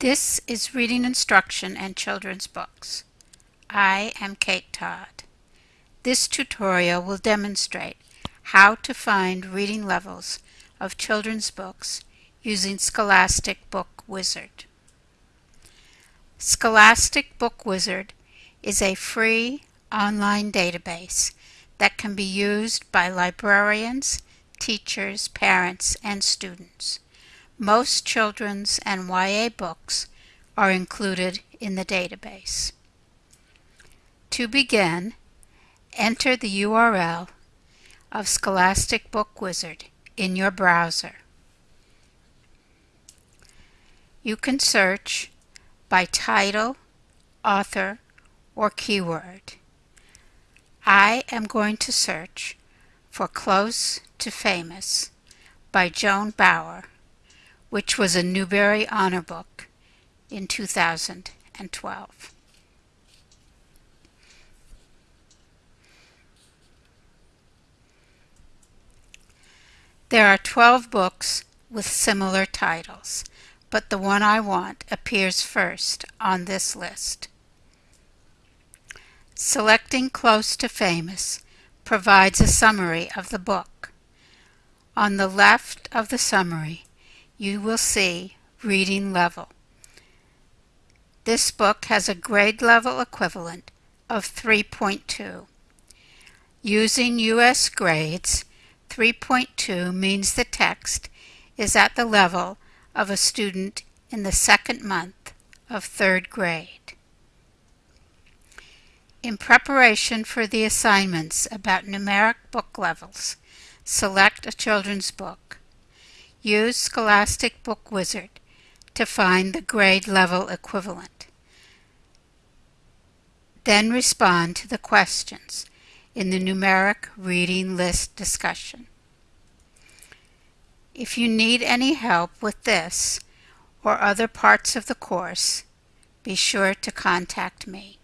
This is Reading Instruction and Children's Books. I am Kate Todd. This tutorial will demonstrate how to find reading levels of children's books using Scholastic Book Wizard. Scholastic Book Wizard is a free online database that can be used by librarians, teachers, parents, and students. Most children's and YA books are included in the database. To begin, enter the URL of Scholastic Book Wizard in your browser. You can search by title, author, or keyword. I am going to search for Close to Famous by Joan Bauer which was a Newbery Honor Book in 2012. There are 12 books with similar titles, but the one I want appears first on this list. Selecting Close to Famous provides a summary of the book. On the left of the summary, you will see reading level. This book has a grade level equivalent of 3.2. Using U.S. grades, 3.2 means the text is at the level of a student in the second month of third grade. In preparation for the assignments about numeric book levels, select a children's book. Use Scholastic Book Wizard to find the grade level equivalent. Then respond to the questions in the numeric reading list discussion. If you need any help with this or other parts of the course, be sure to contact me.